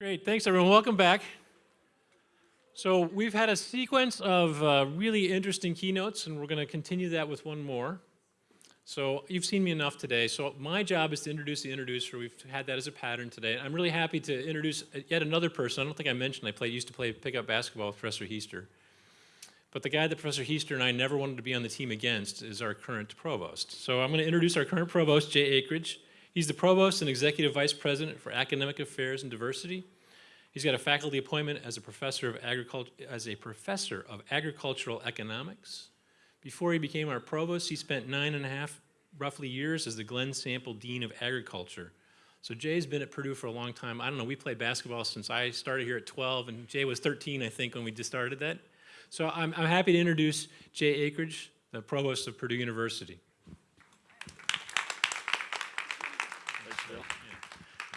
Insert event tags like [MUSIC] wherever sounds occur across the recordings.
Great, thanks everyone. Welcome back. So we've had a sequence of uh, really interesting keynotes, and we're going to continue that with one more. So you've seen me enough today. So my job is to introduce the introducer. We've had that as a pattern today. I'm really happy to introduce yet another person. I don't think I mentioned I played, used to play pickup basketball with Professor Heister. But the guy that Professor Heister and I never wanted to be on the team against is our current provost. So I'm going to introduce our current provost, Jay Akridge. He's the provost and executive vice president for academic affairs and diversity. He's got a faculty appointment as a professor of agriculture as a professor of agricultural economics before he became our provost, he spent nine and a half, roughly, years as the Glenn Sample Dean of Agriculture. So Jay's been at Purdue for a long time. I don't know, we played basketball since I started here at 12, and Jay was 13, I think, when we just started that. So I'm, I'm happy to introduce Jay Akridge, the provost of Purdue University.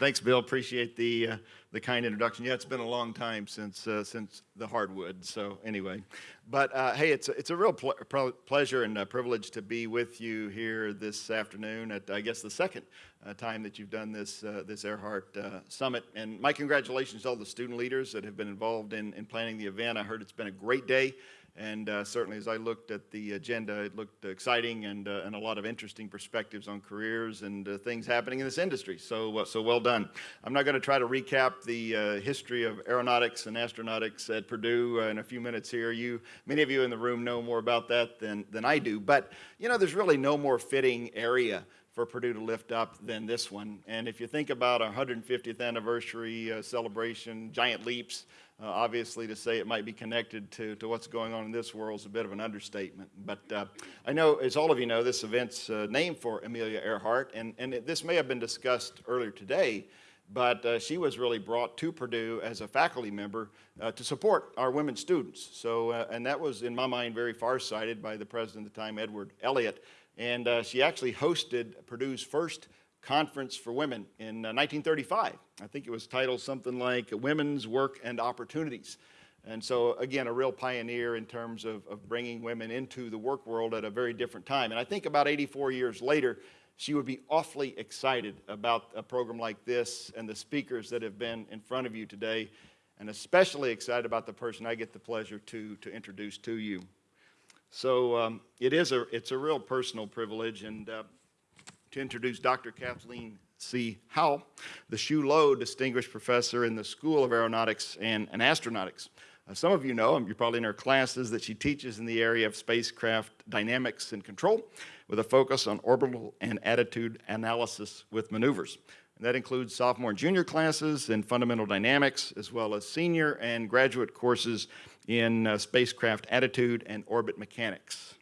Thanks, Bill. Appreciate the uh, the kind introduction. Yeah, it's been a long time since uh, since the hardwood. So anyway, but uh, hey, it's it's a real pl pleasure and privilege to be with you here this afternoon at I guess the second uh, time that you've done this uh, this Earhart uh, Summit. And my congratulations to all the student leaders that have been involved in in planning the event. I heard it's been a great day. And uh, certainly as I looked at the agenda, it looked exciting and, uh, and a lot of interesting perspectives on careers and uh, things happening in this industry. So, uh, so well done. I'm not going to try to recap the uh, history of aeronautics and astronautics at Purdue uh, in a few minutes here. You, many of you in the room know more about that than, than I do. But, you know, there's really no more fitting area for Purdue to lift up than this one. And if you think about our 150th anniversary celebration, giant leaps, uh, obviously to say it might be connected to, to what's going on in this world is a bit of an understatement. But uh, I know, as all of you know, this event's uh, named for Amelia Earhart, and, and it, this may have been discussed earlier today, but uh, she was really brought to Purdue as a faculty member uh, to support our women students. So, uh, and that was, in my mind, very far-sighted by the president at the time, Edward Elliott, and she actually hosted Purdue's first conference for women in uh, 1935. I think it was titled something like Women's Work and Opportunities. And so, again, a real pioneer in terms of, of bringing women into the work world at a very different time. And I think about 84 years later, she would be awfully excited about a program like this and the speakers that have been in front of you today, and especially excited about the person I get the pleasure to, to introduce to you. So um, it is a, it's a real personal privilege and uh, to introduce Dr. Kathleen C. Howell, the Hsu Lo Distinguished Professor in the School of Aeronautics and, and Astronautics. Uh, some of you know, you're probably in her classes, that she teaches in the area of spacecraft dynamics and control with a focus on orbital and attitude analysis with maneuvers. And that includes sophomore and junior classes in fundamental dynamics, as well as senior and graduate courses in uh, spacecraft attitude and orbit mechanics.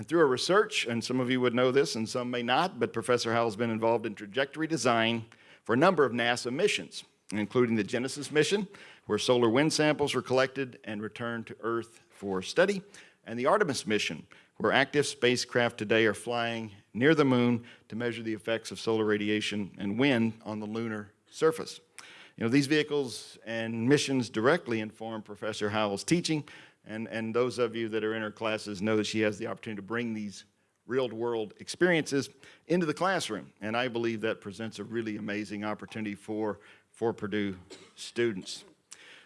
And through her research, and some of you would know this and some may not, but Professor Howell's been involved in trajectory design for a number of NASA missions, including the Genesis mission, where solar wind samples were collected and returned to Earth for study, and the Artemis mission, where active spacecraft today are flying near the moon to measure the effects of solar radiation and wind on the lunar surface. You know, these vehicles and missions directly inform Professor Howell's teaching, and, and those of you that are in her classes know that she has the opportunity to bring these real-world experiences into the classroom, and I believe that presents a really amazing opportunity for, for Purdue students.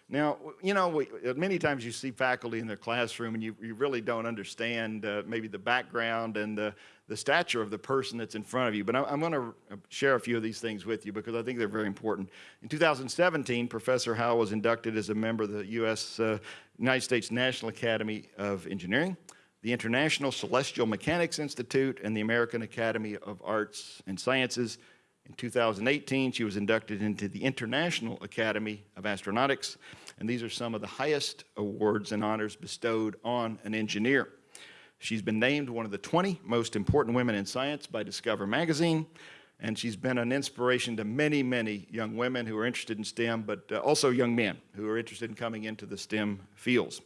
Now, you know, we, many times you see faculty in their classroom and you, you really don't understand uh, maybe the background and the, the stature of the person that's in front of you. But I, am going to share a few of these things with you because I think they're very important. In 2017, Professor Howell was inducted as a member of the U.S. Uh, United States National Academy of Engineering, the International Celestial Mechanics Institute, and the American Academy of Arts and Sciences. In 2018, she was inducted into the International Academy of Astronautics, and these are some of the highest awards and honors bestowed on an engineer. She's been named one of the 20 most important women in science by Discover magazine, and she's been an inspiration to many, many young women who are interested in STEM, but uh, also young men who are interested in coming into the STEM fields.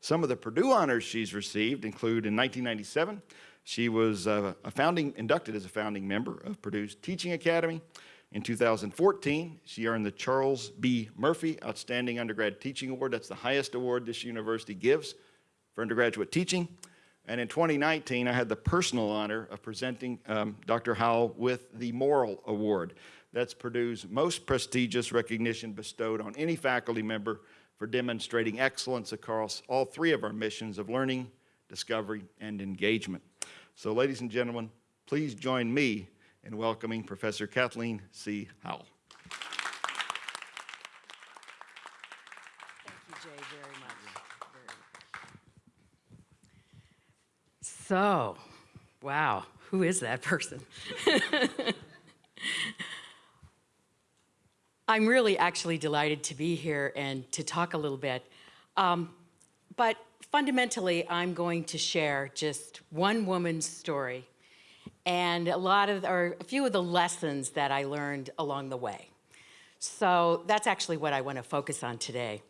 Some of the Purdue honors she's received include in 1997, she was uh, a founding, inducted as a founding member of Purdue's Teaching Academy. In 2014, she earned the Charles B. Murphy Outstanding Undergrad Teaching Award. That's the highest award this university gives for undergraduate teaching. And in 2019, I had the personal honor of presenting um, Dr. Howell with the Morrill Award. That's Purdue's most prestigious recognition bestowed on any faculty member for demonstrating excellence across all three of our missions of learning, discovery, and engagement. So ladies and gentlemen, please join me in welcoming Professor Kathleen C. Howell. Thank you, Jay, very much. Very much. So, wow, who is that person? [LAUGHS] I'm really actually delighted to be here and to talk a little bit. Um, but fundamentally, I'm going to share just one woman's story and a lot of, or a few of the lessons that I learned along the way. So that's actually what I want to focus on today.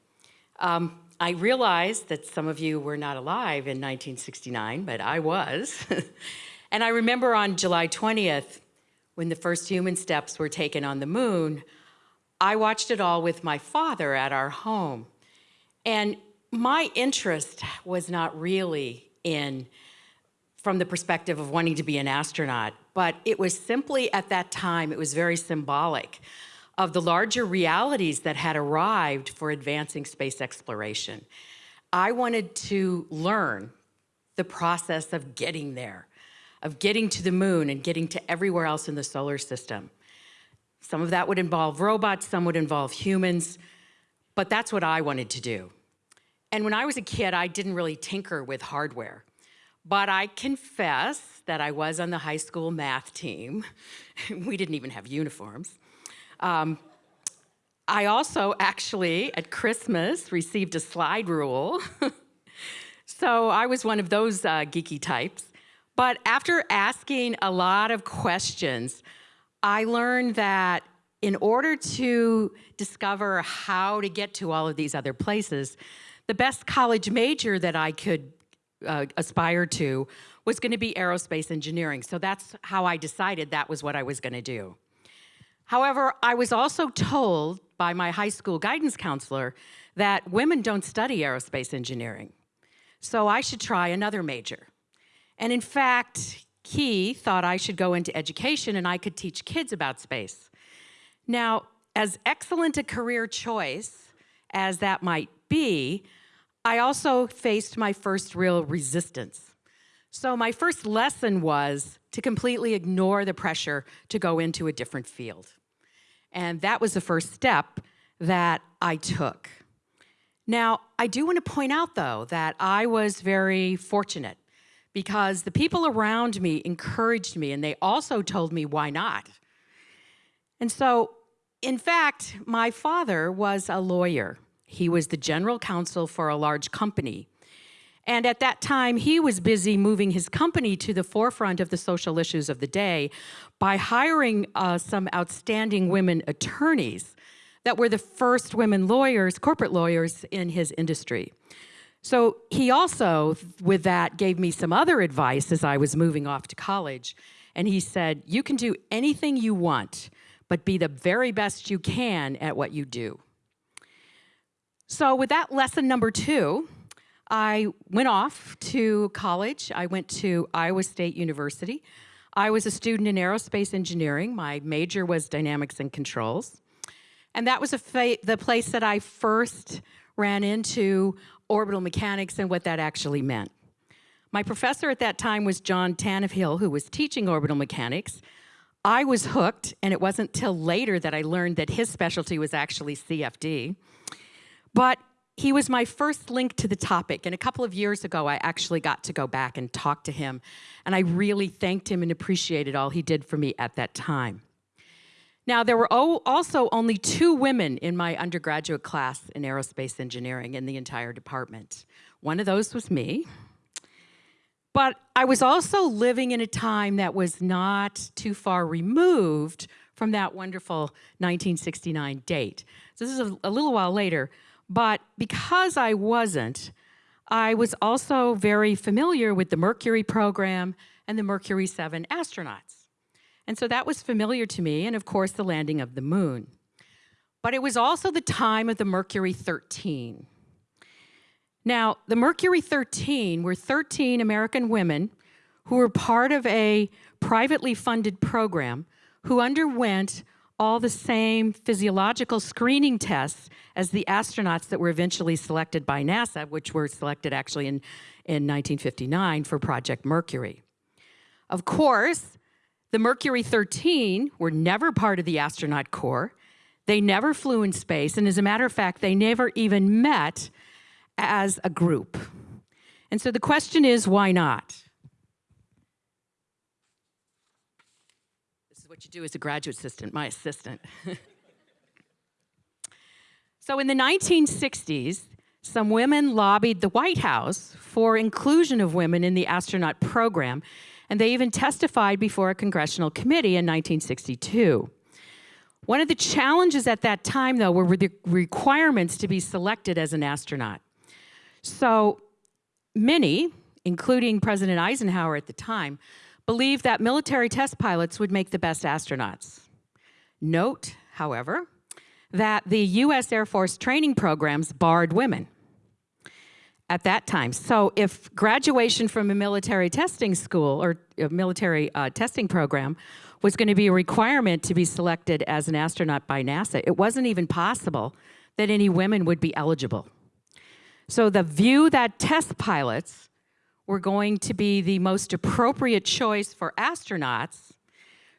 Um, I realize that some of you were not alive in 1969, but I was. [LAUGHS] and I remember on July 20th, when the first human steps were taken on the moon, I watched it all with my father at our home. And my interest was not really in from the perspective of wanting to be an astronaut, but it was simply at that time, it was very symbolic of the larger realities that had arrived for advancing space exploration. I wanted to learn the process of getting there, of getting to the moon and getting to everywhere else in the solar system. Some of that would involve robots, some would involve humans, but that's what I wanted to do. And when I was a kid, I didn't really tinker with hardware. But I confess that I was on the high school math team. [LAUGHS] we didn't even have uniforms. Um, I also actually, at Christmas, received a slide rule. [LAUGHS] so I was one of those uh, geeky types. But after asking a lot of questions, I learned that in order to discover how to get to all of these other places, the best college major that I could uh, aspire to was going to be aerospace engineering. So that's how I decided that was what I was going to do. However, I was also told by my high school guidance counselor that women don't study aerospace engineering. So I should try another major. And in fact, he thought I should go into education and I could teach kids about space. Now, as excellent a career choice as that might be, I also faced my first real resistance. So my first lesson was to completely ignore the pressure to go into a different field. And that was the first step that I took. Now, I do want to point out, though, that I was very fortunate because the people around me encouraged me and they also told me why not. And so, in fact, my father was a lawyer. He was the general counsel for a large company. And at that time, he was busy moving his company to the forefront of the social issues of the day by hiring uh, some outstanding women attorneys that were the first women lawyers, corporate lawyers in his industry. So he also, with that, gave me some other advice as I was moving off to college. And he said, you can do anything you want, but be the very best you can at what you do. So with that lesson number two, I went off to college. I went to Iowa State University. I was a student in aerospace engineering. My major was dynamics and controls. And that was the place that I first ran into orbital mechanics and what that actually meant. My professor at that time was John Tannehill, who was teaching orbital mechanics. I was hooked, and it wasn't till later that I learned that his specialty was actually CFD. But he was my first link to the topic, and a couple of years ago, I actually got to go back and talk to him, and I really thanked him and appreciated all he did for me at that time. Now, there were also only two women in my undergraduate class in aerospace engineering in the entire department. One of those was me. But I was also living in a time that was not too far removed from that wonderful 1969 date. So this is a, a little while later, but because I wasn't, I was also very familiar with the Mercury program and the Mercury 7 astronauts. And so that was familiar to me, and of course, the landing of the moon. But it was also the time of the Mercury 13. Now, the Mercury 13 were 13 American women who were part of a privately funded program who underwent all the same physiological screening tests as the astronauts that were eventually selected by NASA, which were selected actually in, in 1959 for Project Mercury. Of course, the Mercury 13 were never part of the astronaut corps. They never flew in space, and as a matter of fact, they never even met as a group. And so the question is, why not? This is what you do as a graduate assistant, my assistant. [LAUGHS] so in the 1960s, some women lobbied the White House for inclusion of women in the astronaut program, and they even testified before a congressional committee in 1962. One of the challenges at that time, though, were the requirements to be selected as an astronaut. So many, including President Eisenhower at the time, believed that military test pilots would make the best astronauts. Note, however, that the U.S. Air Force training programs barred women at that time. So if graduation from a military testing school or a military uh, testing program was going to be a requirement to be selected as an astronaut by NASA, it wasn't even possible that any women would be eligible. So the view that test pilots were going to be the most appropriate choice for astronauts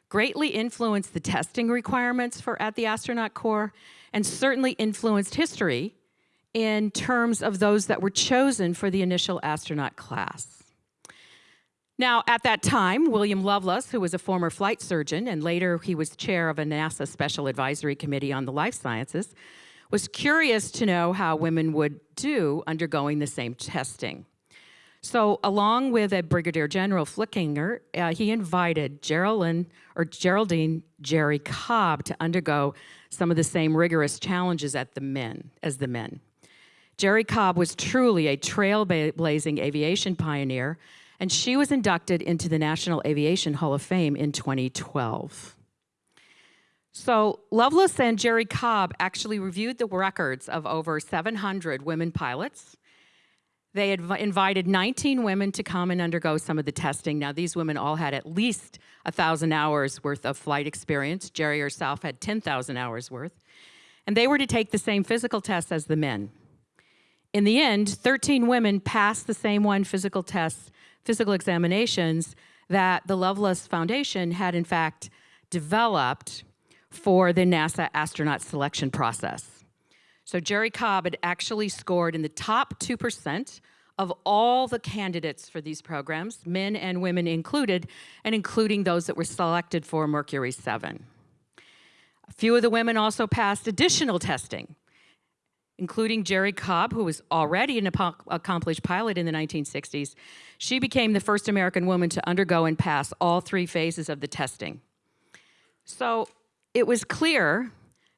greatly influenced the testing requirements for at the astronaut corps and certainly influenced history in terms of those that were chosen for the initial astronaut class. Now, at that time, William Lovelace, who was a former flight surgeon and later he was chair of a NASA Special Advisory Committee on the Life Sciences, was curious to know how women would do undergoing the same testing. So along with a Brigadier General Flickinger, uh, he invited Geraldine, or Geraldine Jerrie Cobb to undergo some of the same rigorous challenges at the men, as the men. Jerrie Cobb was truly a trailblazing aviation pioneer, and she was inducted into the National Aviation Hall of Fame in 2012. So Lovelace and Jerrie Cobb actually reviewed the records of over 700 women pilots. They had invited 19 women to come and undergo some of the testing. Now, these women all had at least 1,000 hours worth of flight experience. Jerrie herself had 10,000 hours worth. And they were to take the same physical tests as the men. In the end, 13 women passed the same one physical tests, physical examinations that the Lovelace Foundation had in fact developed for the NASA astronaut selection process. So Jerrie Cobb had actually scored in the top 2% of all the candidates for these programs, men and women included, and including those that were selected for Mercury 7. A few of the women also passed additional testing, including Jerrie Cobb, who was already an accomplished pilot in the 1960s. She became the first American woman to undergo and pass all three phases of the testing. So it was clear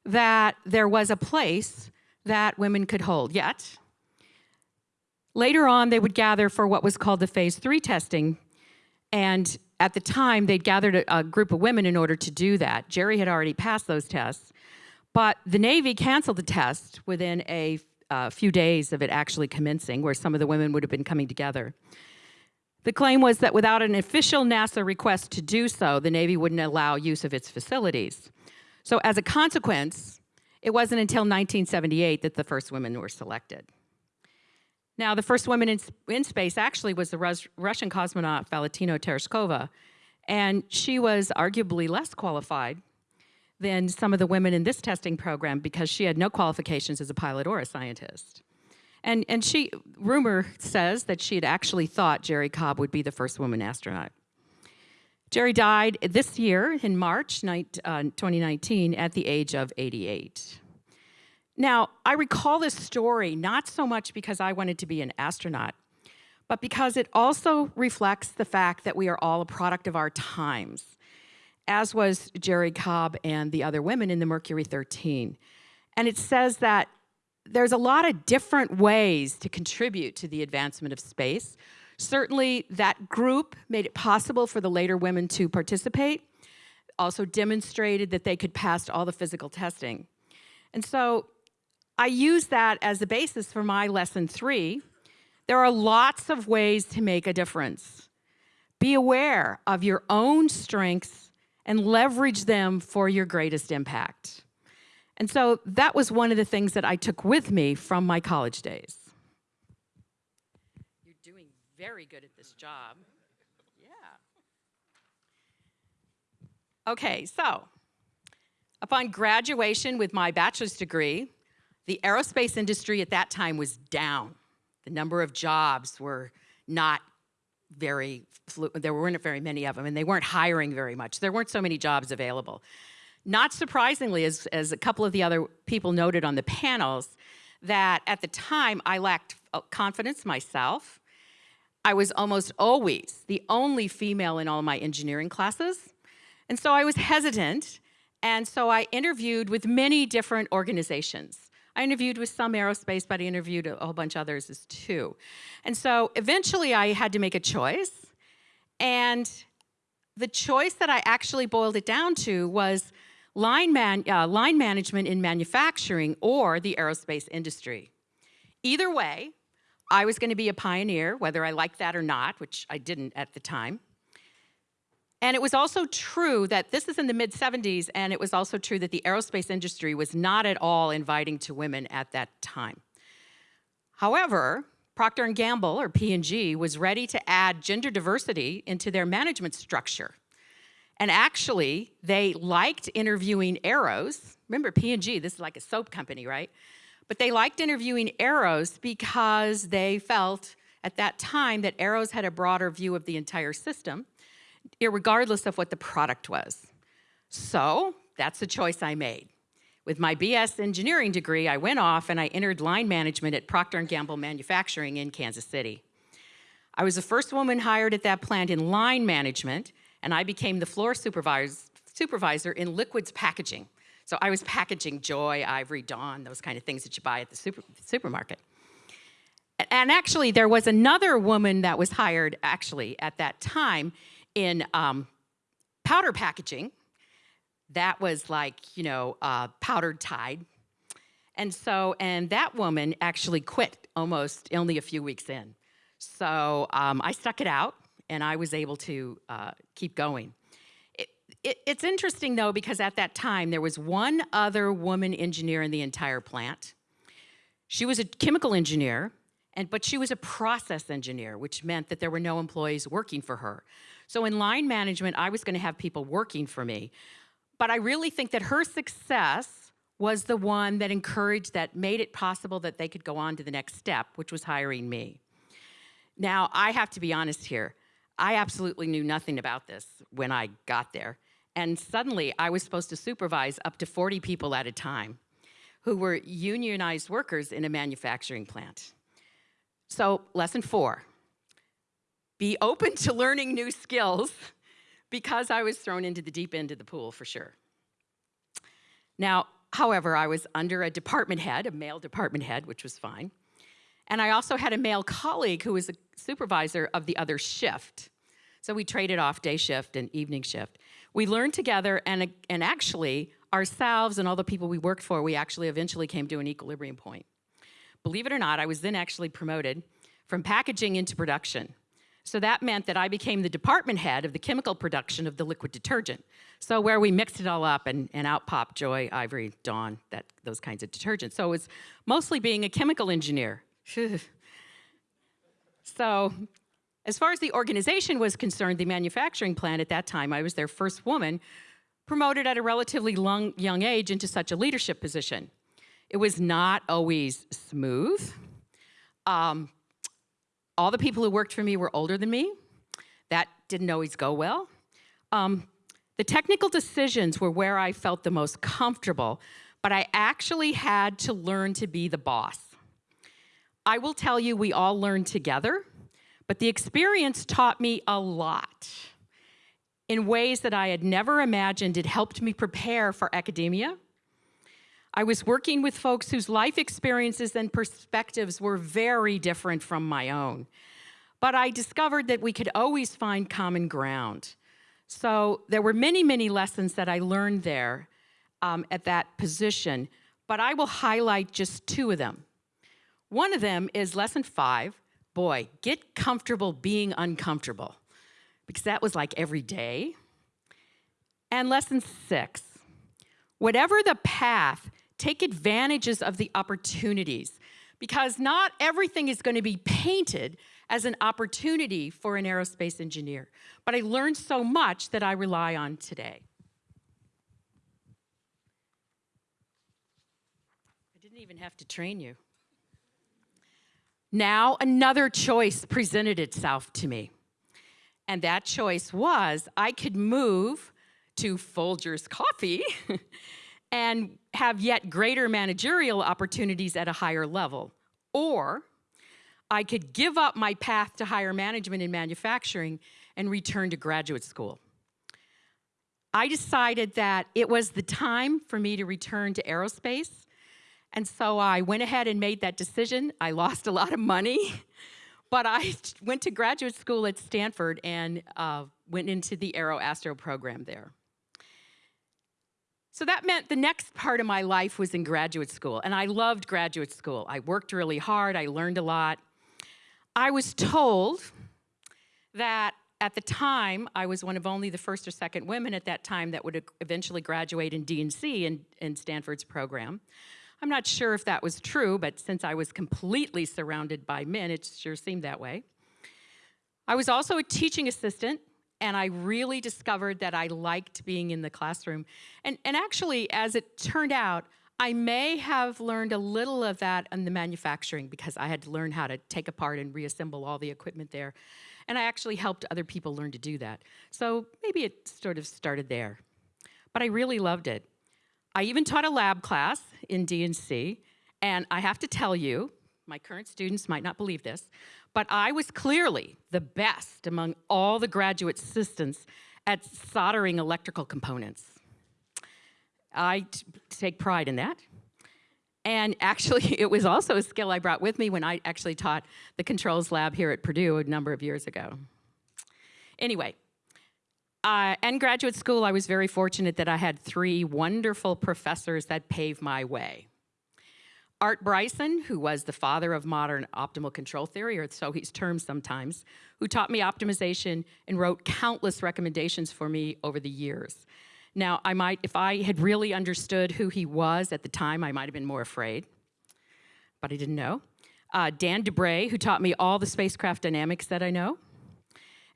that there was a place that women could hold. Yet, later on, they would gather for what was called the phase three testing. And at the time, they'd gathered a, a group of women in order to do that. Jerrie had already passed those tests. But the Navy canceled the test within a few days of it actually commencing, where some of the women would have been coming together. The claim was that without an official NASA request to do so, the Navy wouldn't allow use of its facilities. So as a consequence, it wasn't until 1978 that the first women were selected. Now, the first woman in, in space actually was the Rus Russian cosmonaut Valentina Tereshkova, and she was arguably less qualified than some of the women in this testing program because she had no qualifications as a pilot or a scientist. And, and she, rumor says that she had actually thought Jerrie Cobb would be the first woman astronaut. Jerrie died this year in March uh, 2019 at the age of 88. Now, I recall this story not so much because I wanted to be an astronaut, but because it also reflects the fact that we are all a product of our times, as was Jerrie Cobb and the other women in the Mercury 13. And it says that there's a lot of different ways to contribute to the advancement of space, Certainly, that group made it possible for the later women to participate, also demonstrated that they could pass all the physical testing. And so I use that as the basis for my lesson three. There are lots of ways to make a difference. Be aware of your own strengths and leverage them for your greatest impact. And so that was one of the things that I took with me from my college days. Very good at this job. Yeah. Okay, so upon graduation with my bachelor's degree, the aerospace industry at that time was down. The number of jobs were not very, there weren't very many of them, and they weren't hiring very much. There weren't so many jobs available. Not surprisingly, as, as a couple of the other people noted on the panels, that at the time I lacked uh, confidence myself. I was almost always the only female in all my engineering classes. And so I was hesitant. And so I interviewed with many different organizations. I interviewed with some aerospace, but I interviewed a whole bunch of others as too. And so eventually I had to make a choice. And the choice that I actually boiled it down to was line, man, uh, line management in manufacturing or the aerospace industry. Either way, I was going to be a pioneer, whether I liked that or not, which I didn't at the time. And it was also true that this is in the mid 70s, and it was also true that the aerospace industry was not at all inviting to women at that time. However, Procter & Gamble, or P&G, was ready to add gender diversity into their management structure. And actually, they liked interviewing aeros. Remember P&G, this is like a soap company, right? But they liked interviewing aeros because they felt at that time that aeros had a broader view of the entire system, regardless of what the product was. So that's the choice I made. With my BS engineering degree, I went off and I entered line management at Procter & Gamble Manufacturing in Kansas City. I was the first woman hired at that plant in line management, and I became the floor supervisor, in liquids packaging. So I was packaging Joy, Ivory, Dawn, those kind of things that you buy at the super, supermarket. And actually, there was another woman that was hired actually at that time in um, powder packaging, that was like, you know, uh, powdered Tide. And so, and that woman actually quit almost only a few weeks in. So um, I stuck it out and I was able to uh, keep going. It, it, it's interesting though, because at that time there was one other woman engineer in the entire plant. She was a chemical engineer, and, but she was a process engineer, which meant that there were no employees working for her. So in line management, I was gonna have people working for me. But I really think that her success was the one that encouraged, that made it possible that they could go on to the next step, which was hiring me. Now, I have to be honest here. I absolutely knew nothing about this when I got there. And suddenly, I was supposed to supervise up to 40 people at a time who were unionized workers in a manufacturing plant. So, lesson four be open to learning new skills because I was thrown into the deep end of the pool for sure. Now, however, I was under a department head, a male department head, which was fine. And I also had a male colleague who was a supervisor of the other shift. So we traded off day shift and evening shift. We learned together, and, and actually, ourselves and all the people we worked for, we actually eventually came to an equilibrium point. Believe it or not, I was then actually promoted from packaging into production. So that meant that I became the department head of the chemical production of the liquid detergent. So where we mixed it all up and, and out popped Joy, Ivory, Dawn, that, those kinds of detergents. So it was mostly being a chemical engineer. so as far as the organization was concerned, the manufacturing plant at that time, I was their first woman, promoted at a relatively long, young age into such a leadership position. It was not always smooth. Um, all the people who worked for me were older than me. That didn't always go well. Um, the technical decisions were where I felt the most comfortable, but I actually had to learn to be the boss. I will tell you, we all learned together, but the experience taught me a lot in ways that I had never imagined. It helped me prepare for academia. I was working with folks whose life experiences and perspectives were very different from my own. But I discovered that we could always find common ground. So there were many, many lessons that I learned there um, at that position, but I will highlight just two of them. One of them is lesson five, boy, get comfortable being uncomfortable, because that was like every day. And lesson six whatever the path, take advantages of the opportunities because not everything is going to be painted as an opportunity for an aerospace engineer. But I learned so much that I rely on today. I didn't even have to train you. Now, another choice presented itself to me. And that choice was I could move to Folgers Coffee [LAUGHS] and have yet greater managerial opportunities at a higher level. Or I could give up my path to higher management in manufacturing and return to graduate school. I decided that it was the time for me to return to aerospace. And so I went ahead and made that decision. I lost a lot of money, [LAUGHS] but I went to graduate school at Stanford and uh, went into the Aero Astro program there. So that meant the next part of my life was in graduate school, and I loved graduate school. I worked really hard, I learned a lot. I was told that at the time, I was one of only the first or second women at that time that would eventually graduate in D&C in, in Stanford's program. I'm not sure if that was true, but since I was completely surrounded by men, it sure seemed that way. I was also a teaching assistant and I really discovered that I liked being in the classroom. And, and actually, as it turned out, I may have learned a little of that in the manufacturing because I had to learn how to take apart and reassemble all the equipment there. And I actually helped other people learn to do that. So maybe it sort of started there. But I really loved it. I even taught a lab class in D&C, and I have to tell you, my current students might not believe this, but I was clearly the best among all the graduate assistants at soldering electrical components. I take pride in that. And actually, [LAUGHS] it was also a skill I brought with me when I actually taught the controls lab here at Purdue a number of years ago. Anyway, uh, in graduate school, I was very fortunate that I had three wonderful professors that paved my way. Art Bryson, who was the father of modern optimal control theory, or so he's termed sometimes, who taught me optimization and wrote countless recommendations for me over the years. Now, I might, if I had really understood who he was at the time, I might have been more afraid, but I didn't know. Uh, Dan DeBra, who taught me all the spacecraft dynamics that I know.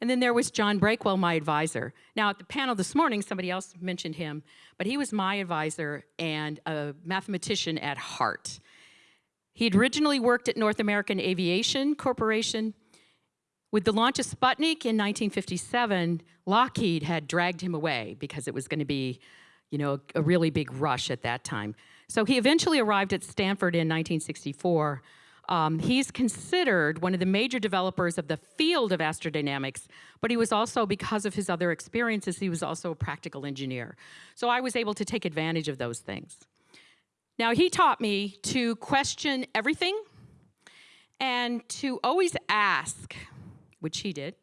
And then there was John Breakwell, my advisor. Now, at the panel this morning, somebody else mentioned him, but he was my advisor and a mathematician at heart. He had originally worked at North American Aviation Corporation. With the launch of Sputnik in 1957, Lockheed had dragged him away because it was going to be, you know, a really big rush at that time. So he eventually arrived at Stanford in 1964. Um, he's considered one of the major developers of the field of astrodynamics, but he was also, because of his other experiences, he was also a practical engineer. So I was able to take advantage of those things. Now, he taught me to question everything and to always ask, which he did,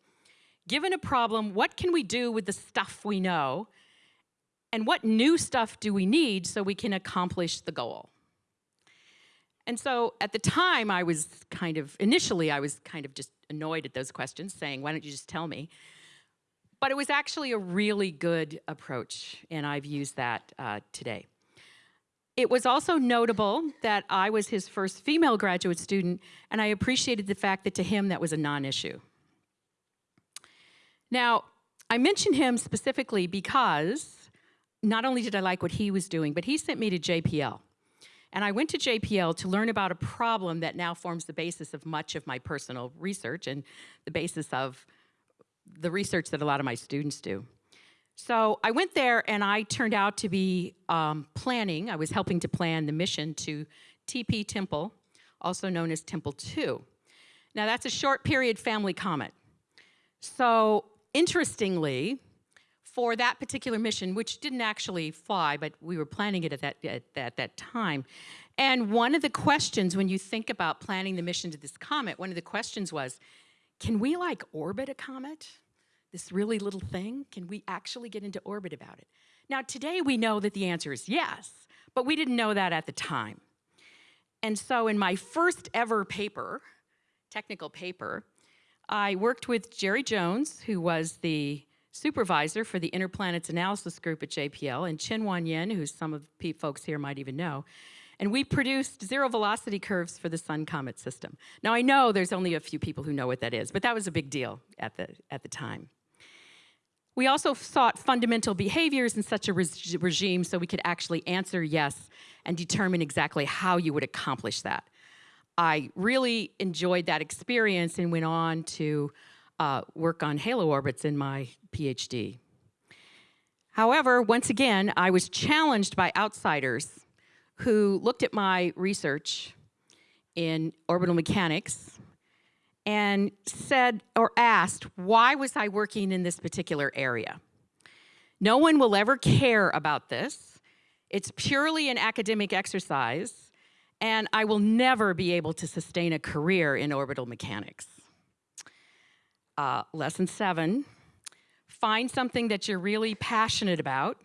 given a problem, what can we do with the stuff we know? And what new stuff do we need so we can accomplish the goal? And so at the time, I was kind of, initially, I was kind of just annoyed at those questions, saying, why don't you just tell me? But it was actually a really good approach, and I've used that uh, today. It was also notable that I was his first female graduate student, and I appreciated the fact that to him that was a non-issue. Now, I mention him specifically because not only did I like what he was doing, but he sent me to JPL. And I went to JPL to learn about a problem that now forms the basis of much of my personal research and the basis of the research that a lot of my students do. So I went there and I turned out to be um, planning, I was helping to plan the mission to TP Tempel, also known as Tempel 2. Now that's a short period family comet. So interestingly, for that particular mission, which didn't actually fly, but we were planning it at that, at, at that time. And one of the questions when you think about planning the mission to this comet, one of the questions was, can we like orbit a comet? this really little thing, can we actually get into orbit about it? Now, today we know that the answer is yes, but we didn't know that at the time. And so in my first ever paper, technical paper, I worked with Jerry Jones, who was the supervisor for the Interplanets Analysis Group at JPL, and Chen-wan Yen, who some of the folks here might even know. And we produced zero velocity curves for the Sun Comet system. Now, I know there's only a few people who know what that is, but that was a big deal at the, at the time. We also sought fundamental behaviors in such a reg- regime so we could actually answer yes and determine exactly how you would accomplish that. I really enjoyed that experience and went on to uh, work on halo orbits in my PhD. However, once again, I was challenged by outsiders who looked at my research in orbital mechanics and said or asked, why was I working in this particular area? No one will ever care about this. It's purely an academic exercise, and I will never be able to sustain a career in orbital mechanics. Uh, lesson seven, find something that you're really passionate about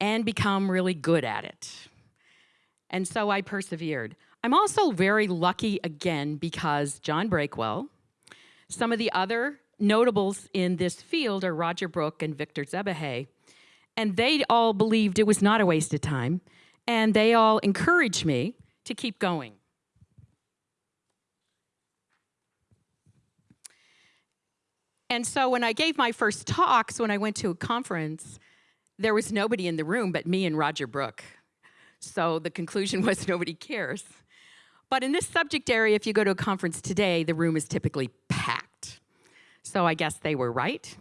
and become really good at it. And so I persevered. I'm also very lucky again because John Breakwell, some of the other notables in this field are Roger Broucke and Victor Szebehely, and they all believed it was not a waste of time, and they all encouraged me to keep going. And so when I gave my first talks, when I went to a conference, there was nobody in the room but me and Roger Broucke. So the conclusion [LAUGHS] was nobody cares. But in this subject area, if you go to a conference today, the room is typically packed. So I guess they were right.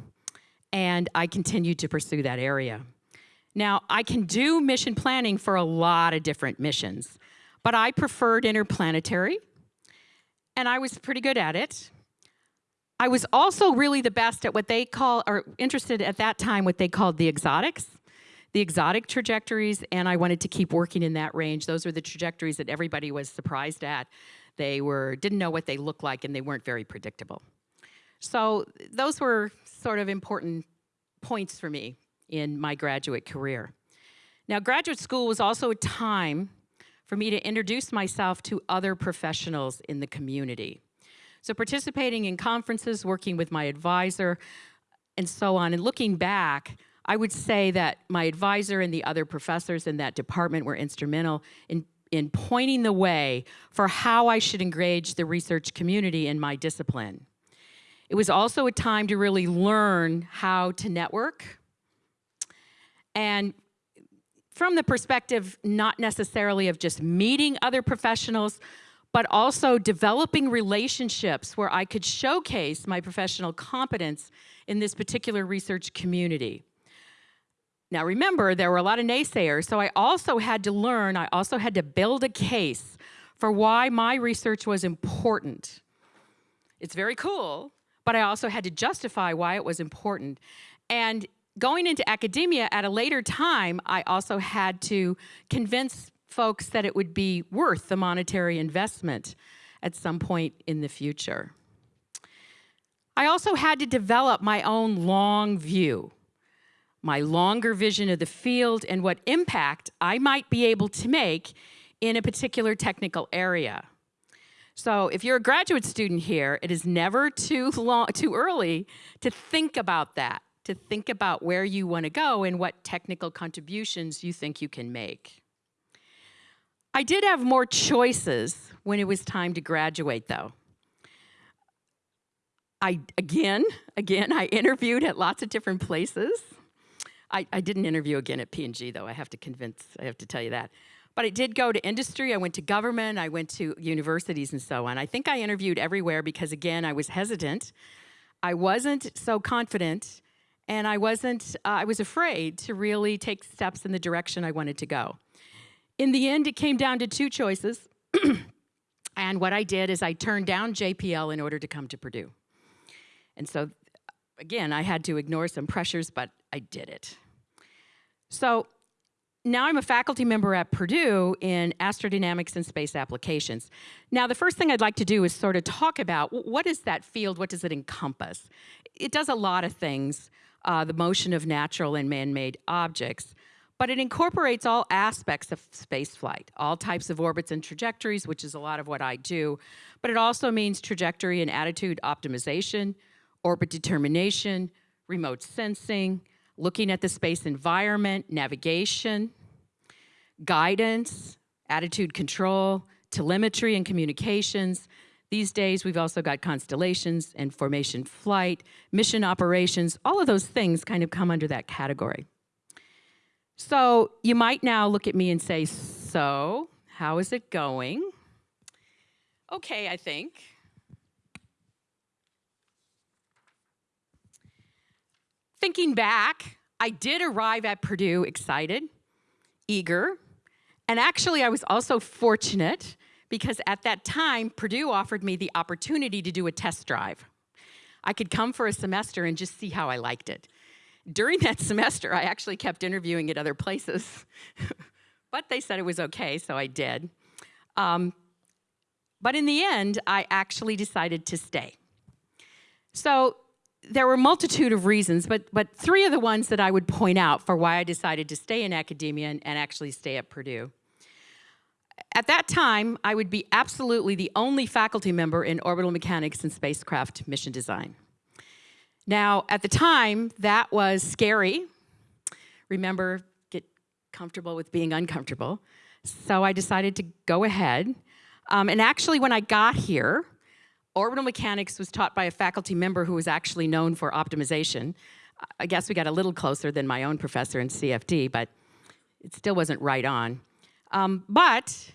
And I continued to pursue that area. Now, I can do mission planning for a lot of different missions, but I preferred interplanetary, and I was pretty good at it. I was also really the best at what they call, or interested at that time, what they called the exotics the exotic trajectories, and I wanted to keep working in that range. Those were the trajectories that everybody was surprised at. They were didn't know what they looked like, and they weren't very predictable. So those were sort of important points for me in my graduate career. Now, graduate school was also a time for me to introduce myself to other professionals in the community. So participating in conferences, working with my advisor, and so on, and looking back, I would say that my advisor and the other professors in that department were instrumental in, in pointing the way for how I should engage the research community in my discipline. It was also a time to really learn how to network and from the perspective not necessarily of just meeting other professionals, but also developing relationships where I could showcase my professional competence in this particular research community. Now remember, there were a lot of naysayers, so I also had to learn, I also had to build a case for why my research was important. It's very cool, but I also had to justify why it was important. And going into academia at a later time, I also had to convince folks that it would be worth the monetary investment at some point in the future. I also had to develop my own long view my longer vision of the field, and what impact I might be able to make in a particular technical area. So if you're a graduate student here, it is never too long, too early to think about that, to think about where you want to go and what technical contributions you think you can make. I did have more choices when it was time to graduate though. I, again, [LAUGHS] again, I interviewed at lots of different places. I, I didn't interview again at P&G though, I have to convince, I have to tell you that. But I did go to industry, I went to government, I went to universities and so on. I think I interviewed everywhere because again, I was hesitant. I wasn't so confident and I wasn't, uh, I was afraid to really take steps in the direction I wanted to go. In the end, it came down to two choices. [CLEARS THROAT] and what I did is I turned down JPL in order to come to Purdue. And so, again, I had to ignore some pressures, but I did it. So now I'm a faculty member at Purdue in astrodynamics and space applications. Now, the first thing I'd like to do is sort of talk about what is that field, what does it encompass? It does a lot of things, uh, the motion of natural and man-made objects, but it incorporates all aspects of spaceflight, all types of orbits and trajectories, which is a lot of what I do, but it also means trajectory and attitude optimization, orbit determination, remote sensing, looking at the space environment, navigation, guidance, attitude control, telemetry and communications. These days, we've also got constellations and formation flight, mission operations, all of those things kind of come under that category. So you might now look at me and say, so how is it going? Okay, I think. Thinking back, I did arrive at Purdue excited, eager, and actually I was also fortunate because at that time, Purdue offered me the opportunity to do a test drive. I could come for a semester and just see how I liked it. During that semester, I actually kept interviewing at other places, [LAUGHS] but they said it was okay, so I did. Um, but in the end, I actually decided to stay. So there were a multitude of reasons, but, but three of the ones that I would point out for why I decided to stay in academia and, and actually stay at Purdue. At that time, I would be absolutely the only faculty member in orbital mechanics and spacecraft mission design. Now, at the time, that was scary. Remember, get comfortable with being uncomfortable. So I decided to go ahead. Um, and actually, when I got here, orbital mechanics was taught by a faculty member who was actually known for optimization. I guess we got a little closer than my own professor in CFD, but it still wasn't right on. Um, but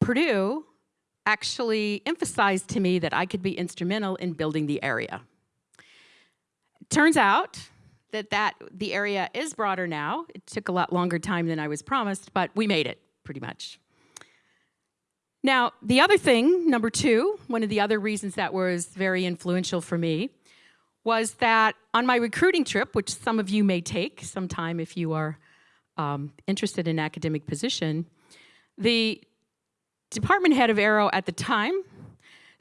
Purdue actually emphasized to me that I could be instrumental in building the area. Turns out that, that the area is broader now. It took a lot longer time than I was promised, but we made it pretty much. Now, the other thing, number two, one of the other reasons that was very influential for me was that on my recruiting trip, which some of you may take sometime if you are um, interested in academic position, the department head of Aero at the time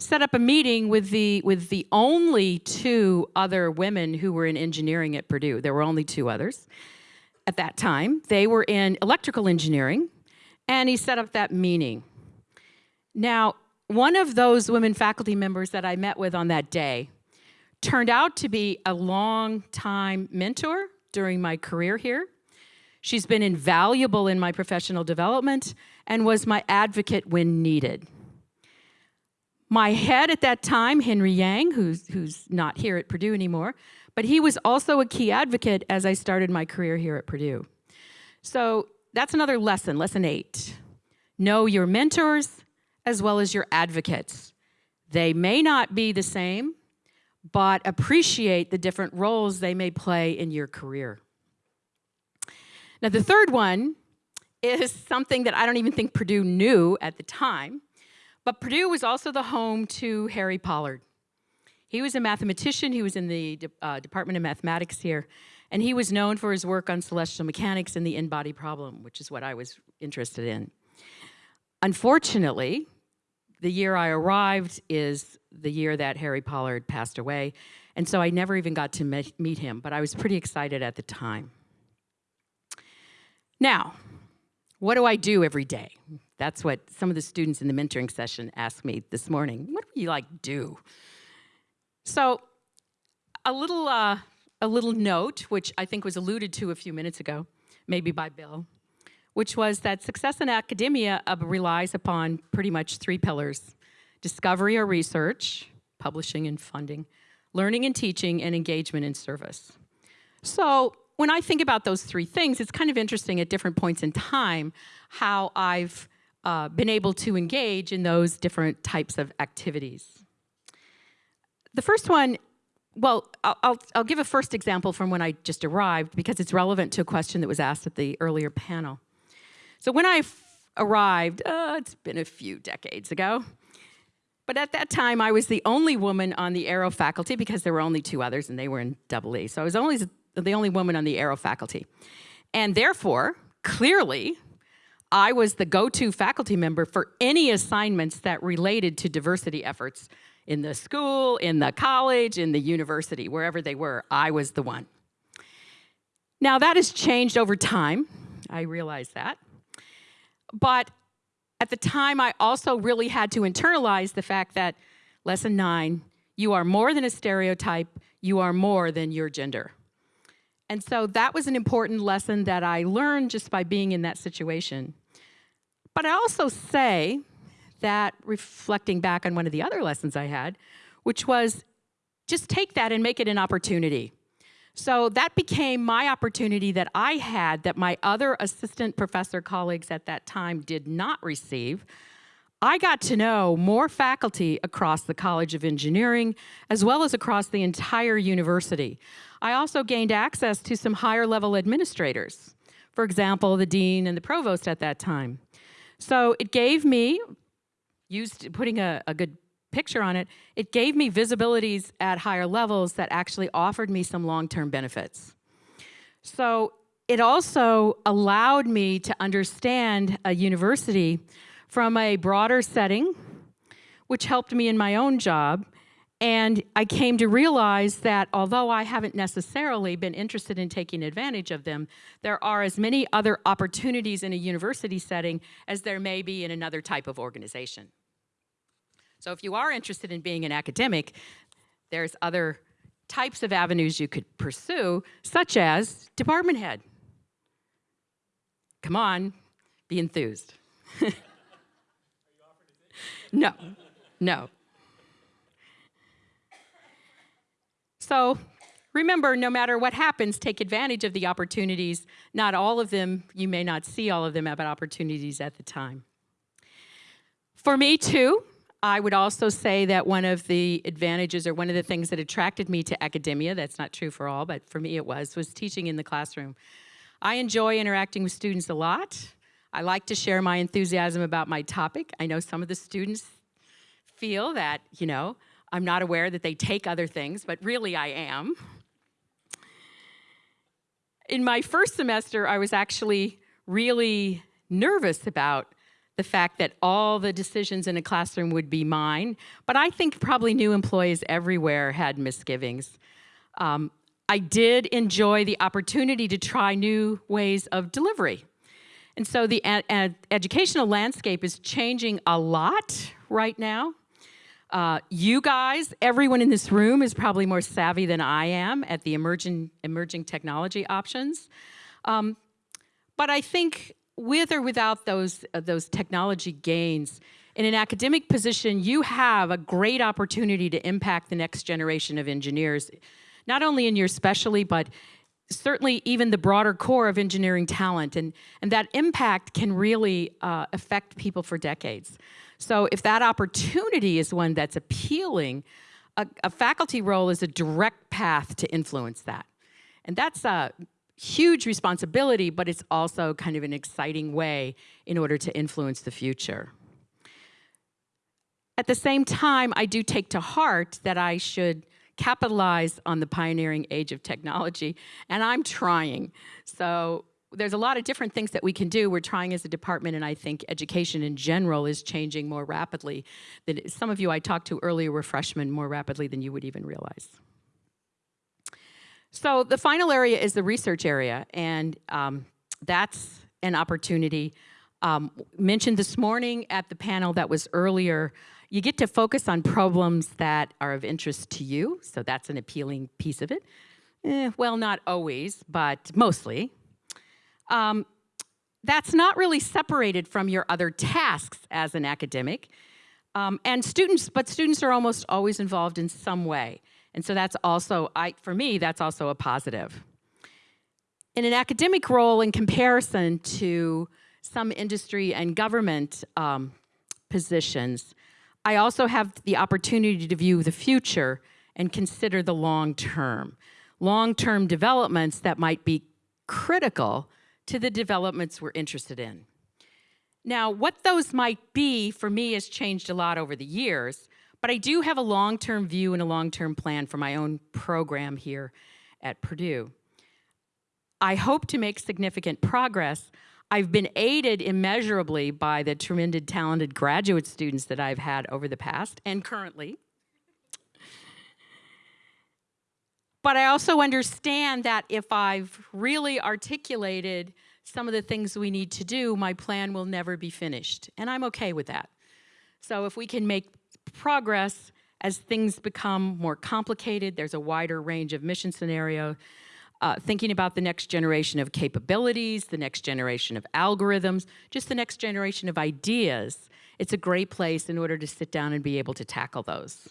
set up a meeting with the, with the only two other women who were in engineering at Purdue. There were only two others at that time. They were in electrical engineering, and he set up that meeting. Now, one of those women faculty members that I met with on that day turned out to be a long-time mentor during my career here. She's been invaluable in my professional development and was my advocate when needed. My head at that time, Henry Yang, who's, who's not here at Purdue anymore, but he was also a key advocate as I started my career here at Purdue. So that's another lesson, lesson eight. Know your mentors as well as your advocates. They may not be the same, but appreciate the different roles they may play in your career. Now the third one is something that I don't even think Purdue knew at the time, but Purdue was also the home to Harry Pollard. He was a mathematician, he was in the uh, Department of Mathematics here, and he was known for his work on celestial mechanics and the n-body problem, which is what I was interested in. Unfortunately, the year I arrived is the year that Harry Pollard passed away, and so I never even got to meet him, but I was pretty excited at the time. Now, what do I do every day? That's what some of the students in the mentoring session asked me this morning. What do you like to do? So a little, uh, a little note, which I think was alluded to a few minutes ago, maybe by Bill, which was that success in academia uh, relies upon pretty much three pillars. Discovery or research, publishing and funding, learning and teaching, and engagement and service. So when I think about those three things, it's kind of interesting at different points in time how I've uh, been able to engage in those different types of activities. The first one, well, I'll, I'll, give a first example from when I just arrived because it's relevant to a question that was asked at the earlier panel. So when I arrived, uh, it's been a few decades ago, but at that time I was the only woman on the Aero faculty because there were only two others and they were in double E. So I was only the only woman on the Aero faculty. And therefore, clearly, I was the go-to faculty member for any assignments that related to diversity efforts in the school, in the college, in the university, wherever they were, I was the one. Now that has changed over time, I realize that. But at the time, I also really had to internalize the fact that lesson nine, You are more than a stereotype, you are more than your gender. And so that was an important lesson that I learned just by being in that situation. But I also say that, reflecting back on one of the other lessons I had, which was just take that and make it an opportunity. So that became my opportunity that I had that my other assistant professor colleagues at that time did not receive. I got to know more faculty across the College of Engineering as well as across the entire university. I also gained access to some higher level administrators, for example, the dean and the provost at that time. So it gave me, used putting a, a good picture on it, it gave me visibilities at higher levels that actually offered me some long-term benefits. So it also allowed me to understand a university from a broader setting, which helped me in my own job. And I came to realize that although I haven't necessarily been interested in taking advantage of them, there are as many other opportunities in a university setting as there may be in another type of organization. So if you are interested in being an academic, there's other types of avenues you could pursue, such as department head. Come on, be enthused. [LAUGHS] no, no. So remember, no matter what happens, take advantage of the opportunities. Not all of them, you may not see all of them, but opportunities at the time. For me too, I would also say that one of the advantages or one of the things that attracted me to academia, that's not true for all, but for me it was, was teaching in the classroom. I enjoy interacting with students a lot. I like to share my enthusiasm about my topic. I know some of the students feel that, you know, I'm not aware that they take other things, but really I am. In my first semester, I was actually really nervous about the fact that all the decisions in a classroom would be mine, but I think probably new employees everywhere had misgivings. Um, I did enjoy the opportunity to try new ways of delivery. And so the educational landscape is changing a lot right now. Uh, you guys, everyone in this room is probably more savvy than I am at the emerging, emerging technology options. Um, but I think with or without those, uh, those technology gains, in an academic position, you have a great opportunity to impact the next generation of engineers, not only in your specialty, but certainly even the broader core of engineering talent. And, and that impact can really uh, affect people for decades. So if that opportunity is one that's appealing, a, a faculty role is a direct path to influence that. And that's a huge responsibility, but it's also kind of an exciting way in order to influence the future. At the same time, I do take to heart that I should capitalize on the pioneering age of technology, and I'm trying. So there's a lot of different things that we can do. We're trying as a department, and I think education in general is changing more rapidly. Than some of you I talked to earlier were freshmen more rapidly than you would even realize. So the final area is the research area, and um, that's an opportunity. Um, mentioned this morning at the panel that was earlier, you get to focus on problems that are of interest to you, so that's an appealing piece of it. Eh, well, not always, but mostly. Um, that's not really separated from your other tasks as an academic. Um, and students, but students are almost always involved in some way. And so that's also, I, for me, that's also a positive. In an academic role in comparison to some industry and government um, positions, I also have the opportunity to view the future and consider the long term. Long-term developments that might be critical to the developments we're interested in. Now, what those might be for me has changed a lot over the years, but I do have a long-term view and a long-term plan for my own program here at Purdue. I hope to make significant progress. I've been aided immeasurably by the tremendous talented graduate students that I've had over the past and currently. But I also understand that if I've really articulated some of the things we need to do, my plan will never be finished. And I'm okay with that. So if we can make progress As things become more complicated, there's a wider range of mission scenario. Uh, thinking about the next generation of capabilities, the next generation of algorithms, just the next generation of ideas. It's a great place in order to sit down and be able to tackle those.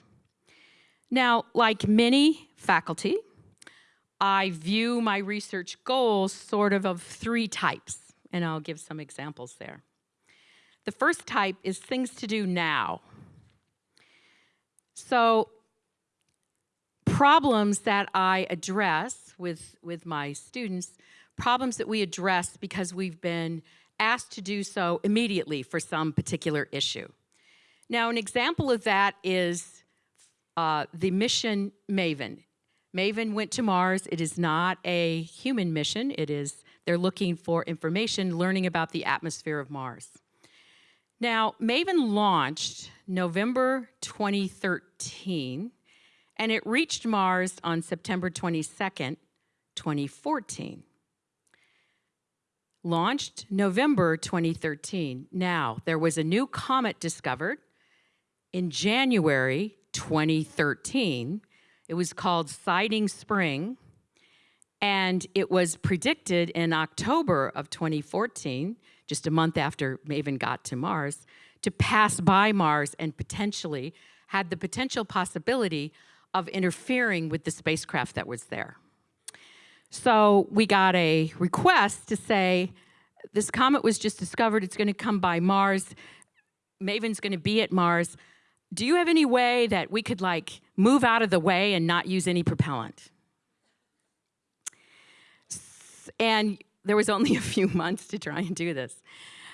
Now, like many faculty, I view my research goals sort of of three types, and I'll give some examples there. The first type is things to do now. So problems that I address with, with my students, problems that we address because we've been asked to do so immediately for some particular issue. Now, an example of that is uh, the mission MAVEN. MAVEN went to Mars. It is not a human mission. It is, they're looking for information, learning about the atmosphere of Mars. Now, MAVEN launched November 2013, and it reached Mars on September 22nd, 2014. Launched November 2013. Now, there was a new comet discovered in January 2013. It was called Siding Spring, and it was predicted in October of 2014, just a month after Maven got to Mars, to pass by Mars and potentially had the potential possibility of interfering with the spacecraft that was there. So we got a request to say, this comet was just discovered, it's gonna come by Mars, Maven's gonna be at Mars. Do you have any way that we could like move out of the way and not use any propellant? And there was only [LAUGHS] a few months to try and do this.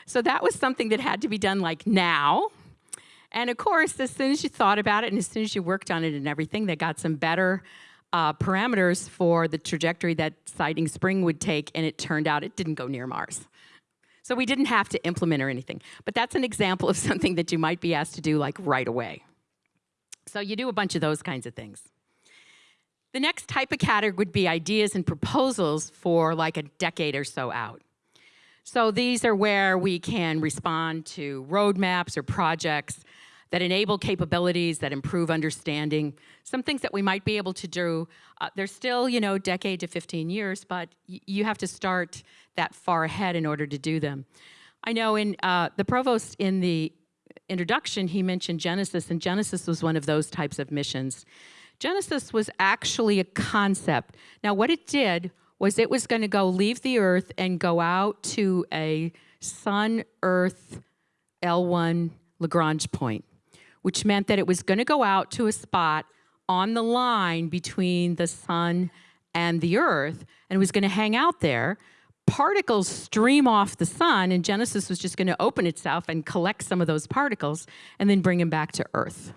So that was something that had to be done like now. And of course, as soon as you thought about it and as soon as you worked on it and everything, they got some better uh, parameters for the trajectory that Siding Spring would take, and it turned out it didn't go near Mars. So we didn't have to implement or anything. But that's an example of [LAUGHS] something that you might be asked to do like right away. So you do a bunch of those kinds of things. The next type of category would be ideas and proposals for like a decade or so out. So these are where we can respond to roadmaps or projects that enable capabilities, that improve understanding, some things that we might be able to do. Uh, they're still, you know, decade to 15 years, but you have to start that far ahead in order to do them. I know in uh, the provost in the introduction, he mentioned Genesis, and Genesis was one of those types of missions. Genesis was actually a concept. Now, what it did was it was going to go leave the Earth and go out to a Sun Earth L1 Lagrange point, which meant that it was going to go out to a spot on the line between the Sun and the Earth, and was going to hang out there. Particles stream off the sun, and Genesis was just going to open itself and collect some of those particles and then bring them back to Earth.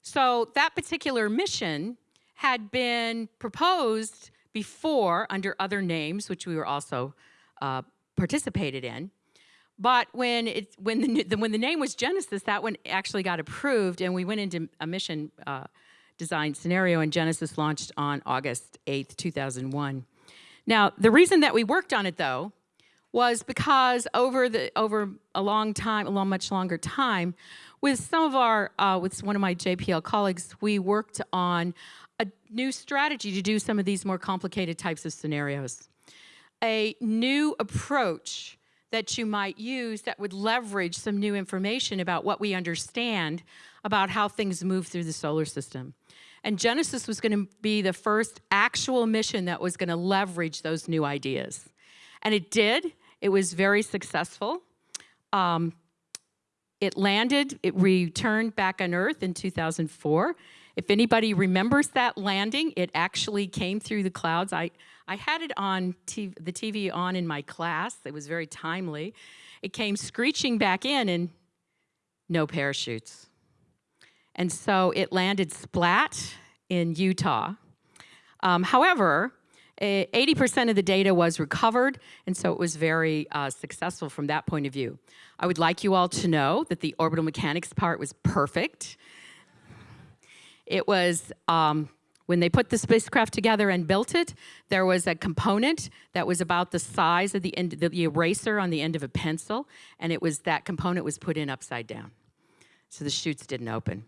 So that particular mission had been proposed before under other names, which we were also uh, participated in. But when it when the, when the name was Genesis, that one actually got approved, and we went into a mission uh, design scenario, and Genesis launched on August 8th, 2001. Now, the reason that we worked on it, though, was because over the over a long time, a long, much longer time, with some of our, uh, with one of my JPL colleagues, we worked on a new strategy to do some of these more complicated types of scenarios. A new approach that you might use that would leverage some new information about what we understand about how things move through the solar system. And Genesis was going to be the first actual mission that was going to leverage those new ideas. And it did. It was very successful. Um, it landed, it returned back on Earth in 2004. If anybody remembers that landing, it actually came through the clouds. I, I had it on TV, the TV on in my class. It was very timely. It came screeching back in and no parachutes. And so it landed splat in Utah. Um, however, 80% of the data was recovered, and so it was very uh, successful from that point of view. I would like you all to know that the orbital mechanics part was perfect. It was, um, when they put the spacecraft together and built it, there was a component that was about the size of the, end, the eraser on the end of a pencil, and it was that component was put in upside down. So the chutes didn't open.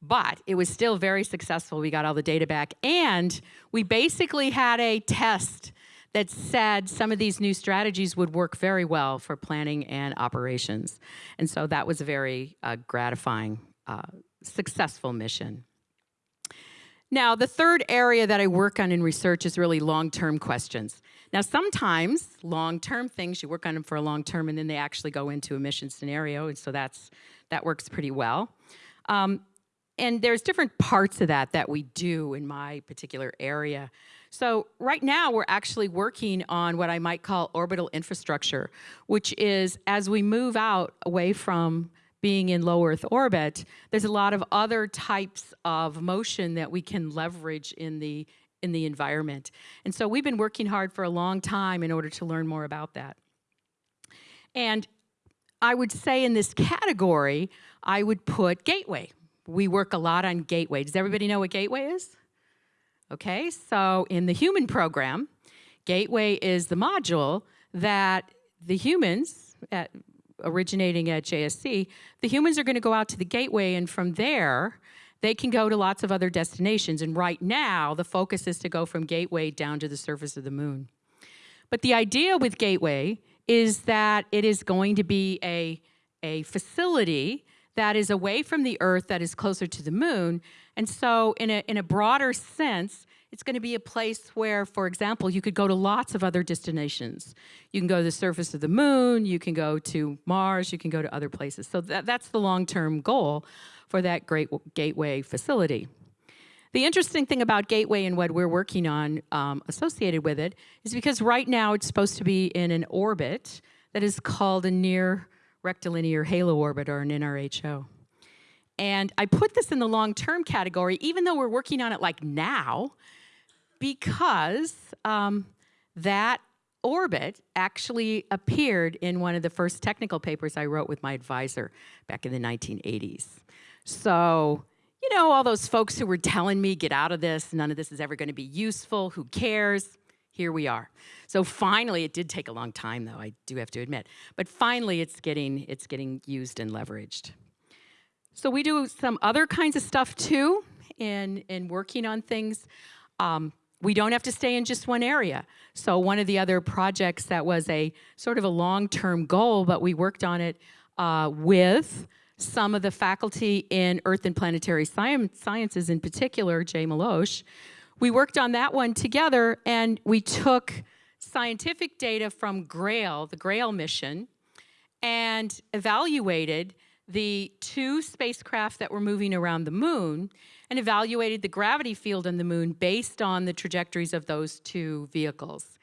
but it was still very successful. We got all the data back, and we basically had a test that said some of these new strategies would work very well for planning and operations. And so that was a very uh, gratifying, uh, successful mission. Now, the third area that I work on in research is really long-term questions. Now, sometimes long-term things, you work on them for a long term and then they actually go into a mission scenario, and so that's, that works pretty well. Um, and there's different parts of that that we do in my particular area. So right now we're actually working on what I might call orbital infrastructure, which is as we move out away from being in low Earth orbit, there's a lot of other types of motion that we can leverage in the in the environment. And so we've been working hard for a long time in order to learn more about that. And I would say in this category, I would put Gateway. We work a lot on Gateway. Does everybody know what Gateway is? Okay, so in the human program, Gateway is the module that the humans, at, originating at JSC, the humans are going to go out to the Gateway, and from there, they can go to lots of other destinations. And right now, the focus is to go from Gateway down to the surface of the moon. But the idea with Gateway is that it is going to be a, a facility that is away from the Earth, that is closer to the moon. And so, in a, in a broader sense, it's going to be a place where, for example, you could go to lots of other destinations. You can go to the surface of the moon, you can go to Mars, you can go to other places. So that, that's the long-term goal for that great gateway facility. The interesting thing about Gateway and what we're working on um, associated with it is because right now it's supposed to be in an orbit that is called a near rectilinear halo orbit or an NRHO. And I put this in the long-term category, even though we're working on it like now, because um, that orbit actually appeared in one of the first technical papers I wrote with my advisor back in the 1980s. So, you know, all those folks who were telling me, get out of this, none of this is ever going to be useful, who cares? Here we are. So finally, it did take a long time though, I do have to admit, but finally it's getting, it's getting used and leveraged. So we do some other kinds of stuff too in, in working on things. Um, we don't have to stay in just one area. So one of the other projects that was a sort of a long-term goal, but we worked on it uh, with some of the faculty in Earth and Planetary Sciences, in particular, Jay Melosh. We worked on that one together and we took scientific data from GRAIL, the GRAIL mission, and evaluated the two spacecraft that were moving around the moon and evaluated the gravity field on the moon based on the trajectories of those two vehicles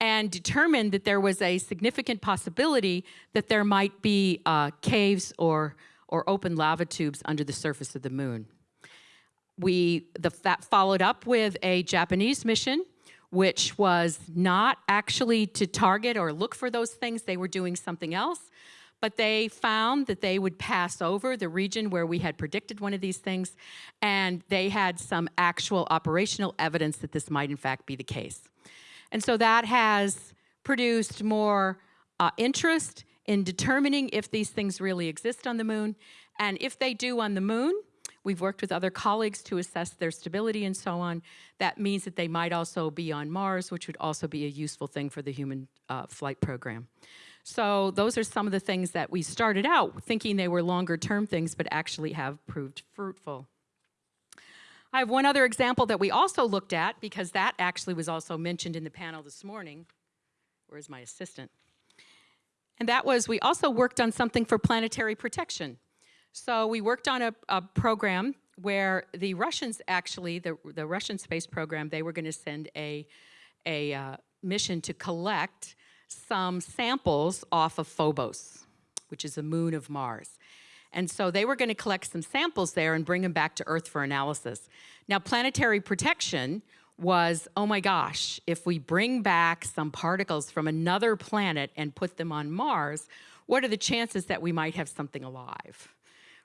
and determined that there was a significant possibility that there might be uh, caves or, or open lava tubes under the surface of the moon. We the, that followed up with a Japanese mission which was not actually to target or look for those things. They were doing something else but they found that they would pass over the region where we had predicted one of these things, and they had some actual operational evidence that this might in fact be the case. And so that has produced more uh, interest in determining if these things really exist on the moon, and if they do on the moon, We've worked with other colleagues to assess their stability and so on. That means that they might also be on Mars, which would also be a useful thing for the human uh, flight program. So those are some of the things that we started out thinking they were longer term things, but actually have proved fruitful. I have one other example that we also looked at because that actually was also mentioned in the panel this morning. Where's my assistant? And that was we also worked on something for planetary protection. So we worked on a, a program where the Russians actually, the, the Russian space program, they were going to send a, a uh, mission to collect some samples off of Phobos, which is a moon of Mars. And so they were going to collect some samples there and bring them back to Earth for analysis. Now, planetary protection was, oh my gosh, if we bring back some particles from another planet and put them on Mars, what are the chances that we might have something alive?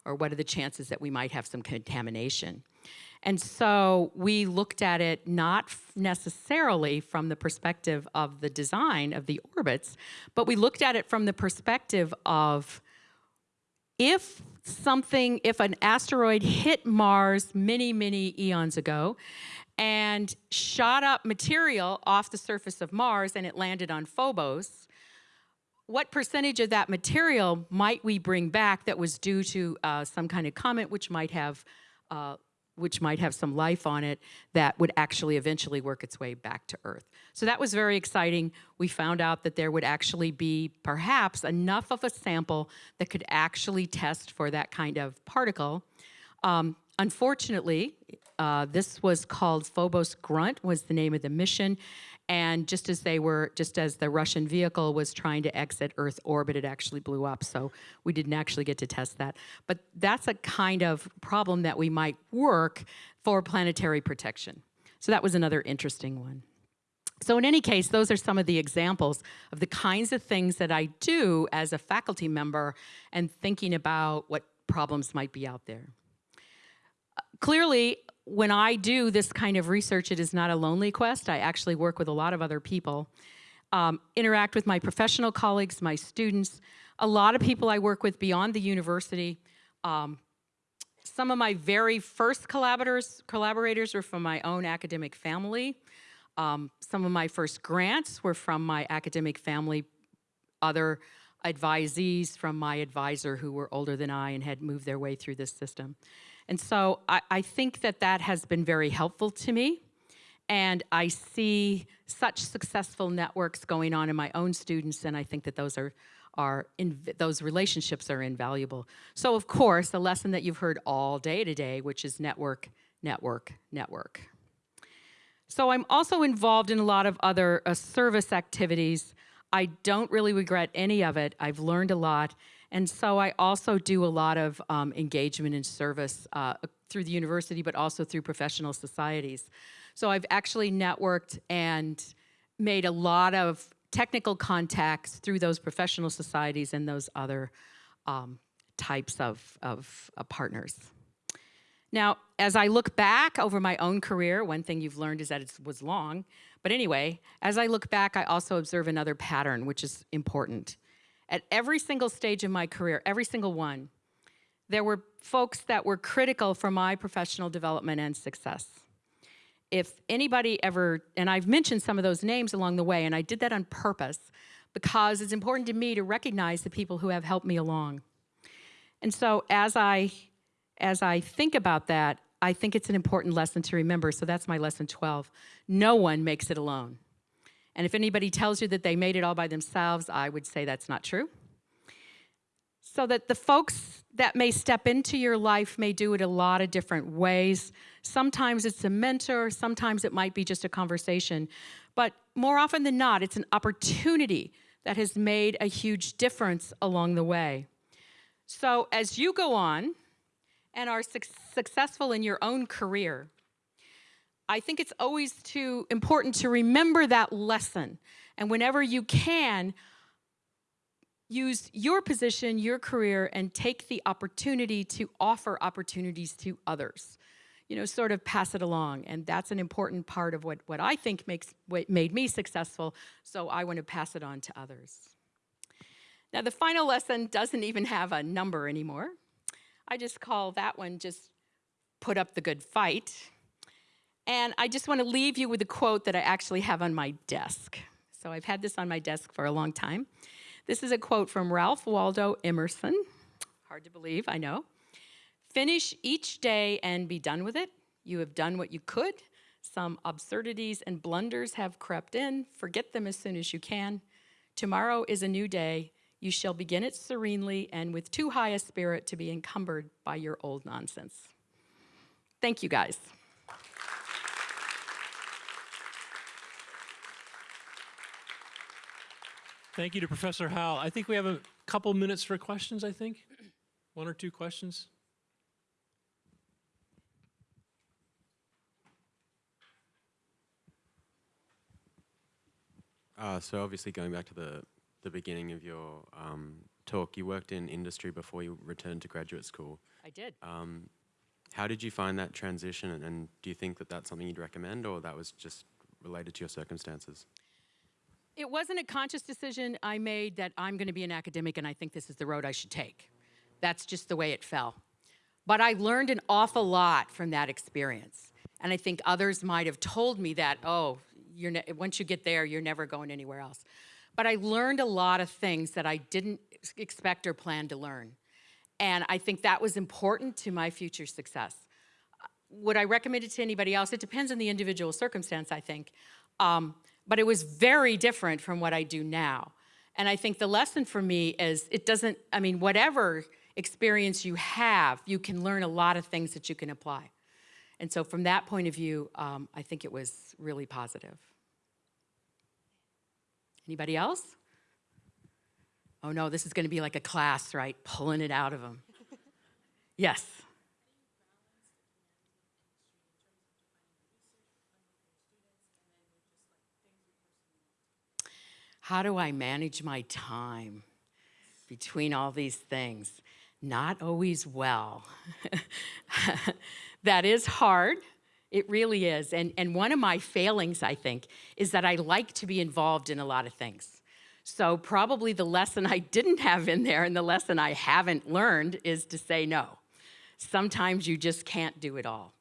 Or what are the chances that we might have some contamination? And so we looked at it not necessarily from the perspective of the design of the orbits, but we looked at it from the perspective of if something, if an asteroid hit Mars many, many eons ago and shot up material off the surface of Mars and it landed on Phobos, what percentage of that material might we bring back that was due to uh, some kind of comet which might have uh, which might have some life on it that would actually eventually work its way back to Earth. So that was very exciting. We found out that there would actually be perhaps enough of a sample that could actually test for that kind of particle. Um, unfortunately, uh, this was called Phobos Grunt was the name of the mission. And just as they were, just as the Russian vehicle was trying to exit Earth orbit, it actually blew up. So we didn't actually get to test that. But that's a kind of problem that we might work for planetary protection. So that was another interesting one. So in any case, those are some of the examples of the kinds of things that I do as a faculty member and thinking about what problems might be out there. Clearly, when I do this kind of research, it is not a lonely quest. I actually work with a lot of other people, um, interact with my professional colleagues, my students, a lot of people I work with beyond the university. Um, some of my very first collaborators, collaborators were from my own academic family. Um, some of my first grants were from my academic family, other advisees from my advisor who were older than I and had moved their way through this system. And so I, I think that that has been very helpful to me. And I see such successful networks going on in my own students, and I think that those are, are in, those relationships are invaluable. So of course, the lesson that you've heard all day today, which is network, network, network. So I'm also involved in a lot of other uh, service activities. I don't really regret any of it. I've learned a lot. And so I also do a lot of um, engagement and service uh, through the university, but also through professional societies. So I've actually networked and made a lot of technical contacts through those professional societies and those other um, types of, of uh, partners. Now, as I look back over my own career, one thing you've learned is that it was long. But anyway, as I look back, I also observe another pattern, which is important. At every single stage of my career, every single one, there were folks that were critical for my professional development and success. If anybody ever, and I've mentioned some of those names along the way, and I did that on purpose because it's important to me to recognize the people who have helped me along. And so as I, as I think about that, I think it's an important lesson to remember. So that's my lesson 12. No one makes it alone. And if anybody tells you that they made it all by themselves, I would say that's not true. So that the folks that may step into your life may do it a lot of different ways. Sometimes it's a mentor, sometimes it might be just a conversation. But more often than not, it's an opportunity that has made a huge difference along the way. So as you go on and are su successful in your own career, I think it's always too important to remember that lesson. And whenever you can, use your position, your career, and take the opportunity to offer opportunities to others. You know, sort of pass it along. And that's an important part of what, what I think makes what made me successful. So I want to pass it on to others. Now, the final lesson doesn't even have a number anymore. I just call that one just put up the good fight. And I just want to leave you with a quote that I actually have on my desk. So I've had this on my desk for a long time. This is a quote from Ralph Waldo Emerson. Hard to believe, I know. Finish each day and be done with it. You have done what you could. Some absurdities and blunders have crept in. Forget them as soon as you can. Tomorrow is a new day. You shall begin it serenely and with too high a spirit to be encumbered by your old nonsense. Thank you, guys. Thank you to Professor Howell. I think we have a couple minutes for questions, I think. One or two questions. Uh, so obviously going back to the, the beginning of your um, talk, you worked in industry before you returned to graduate school. I did. Um, how did you find that transition and, and do you think that that's something you'd recommend or that was just related to your circumstances? It wasn't a conscious decision I made that I'm going to be an academic and I think this is the road I should take. That's just the way it fell. But I learned an awful lot from that experience. And I think others might have told me that, oh, once you get there, you're never going anywhere else. But I learned a lot of things that I didn't expect or plan to learn. And I think that was important to my future success. Would I recommend it to anybody else? It depends on the individual circumstance, I think. Um, but it was very different from what I do now. And I think the lesson for me is it doesn't, I mean, whatever experience you have, you can learn a lot of things that you can apply. And so from that point of view, um, I think it was really positive. Anybody else? Oh no, this is going to be like a class, right? Pulling it out of them. [LAUGHS] Yes. How do I manage my time between all these things? Not always well. [LAUGHS] that is hard. It really is. And, and one of my failings, I think, is that I like to be involved in a lot of things. So, probably the lesson [LAUGHS] I didn't have in there and the lesson I haven't learned is to say no. Sometimes you just can't do it all.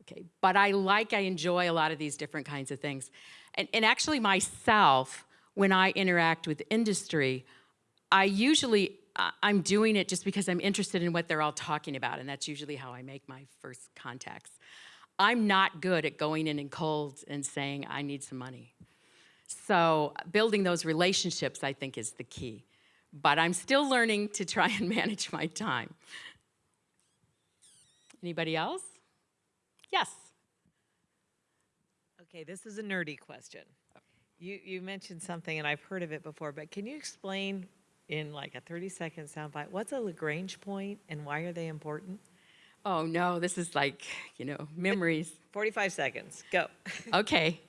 Okay, but I like, I enjoy a lot of these different kinds of things. And, and actually, myself, when I interact with industry, I usually, I'm doing it just because I'm interested in what they're all talking about, and that's usually how I make my first contacts. I'm not good at going in and cold and saying, I need some money. So building those relationships, I think, is the key. But I'm still learning to try and [LAUGHS] manage my time. Anybody else? Yes. Okay, this is a nerdy question. You, you mentioned something, and I've heard of it before, but can you explain in like a 30-second soundbite, what's a Lagrange point and why are they important? Oh no, this is like, you know, memories. 45 seconds, go. [LAUGHS] Okay,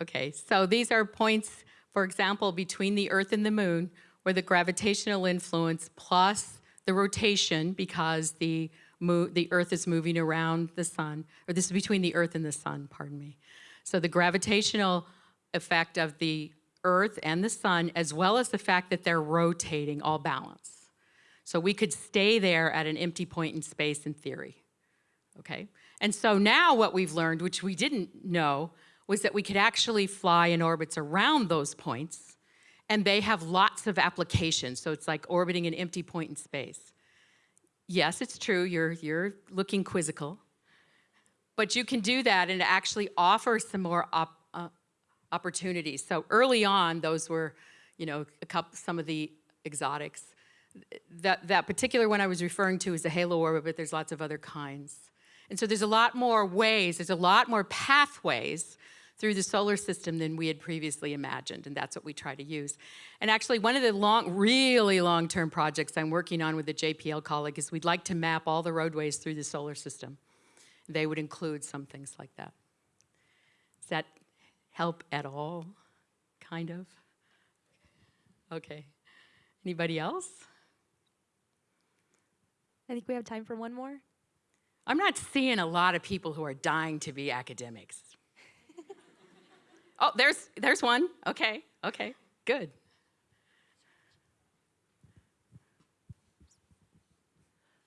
okay. So these are points, for example, between the Earth and the Moon, where the gravitational influence plus the rotation, because the the Earth is moving around the Sun, or this is between the Earth and the Sun. Pardon me. So the gravitational effect of the Earth and the Sun, as well as the fact that they're rotating, all balance. So we could stay there at an empty point in space in theory okay? And so now what we've learned, which we didn't know, was that we could actually fly in orbits around those points, and they have lots of applications. So it's like orbiting an empty point in space. Yes, it's true, you're, you're looking quizzical, but you can do that and actually offers some more op, opportunities. So early on, those were, you know, a couple, some of the exotics. That, that particular one I was referring to is a halo orbit, but there's lots of other kinds. And so there's a lot more ways, there's a lot more pathways through the solar system than we had previously imagined, and that's what we try to use. And actually, one of the long, really long-term projects I'm working on with a JPL colleague is we'd like to map all the roadways through the solar system. They would include some things like that. Does that help at all? Kind of? Okay. Anybody else? I think we have time for one more. I'm not seeing a lot of people who are dying to be academics. [LAUGHS] oh, there's there's one. Okay, okay, good.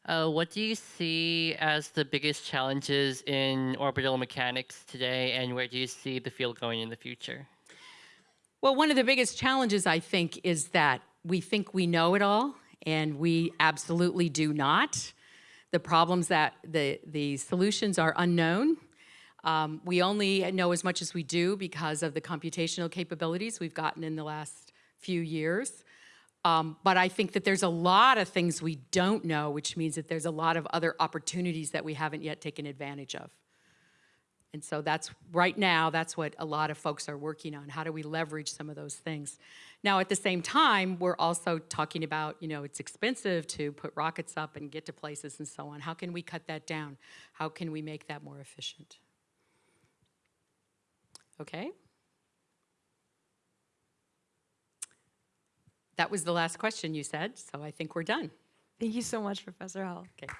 Uh, what do you see as the biggest challenges in orbital mechanics today, and where do you see the field going in the future? Well, one of the biggest challenges I think is that we think we know it all, and we absolutely do not. The problems that the the solutions are unknown. Um, we only know as much as we do because of the computational capabilities we've gotten in the last few years. Um, but I think that there's a lot of things we don't know, which means that there's a lot of other opportunities that we haven't yet taken advantage of. And so that's, right now, that's what a lot of folks are working on. How do we leverage some of those things? Now, at the same time, we're also talking about, you know, it's expensive to put rockets up and get to places and so on. How can we cut that down? How can we make that more efficient? Okay? That was the last question you said, so I think we're done. Thank you so much, Professor Howell. Okay.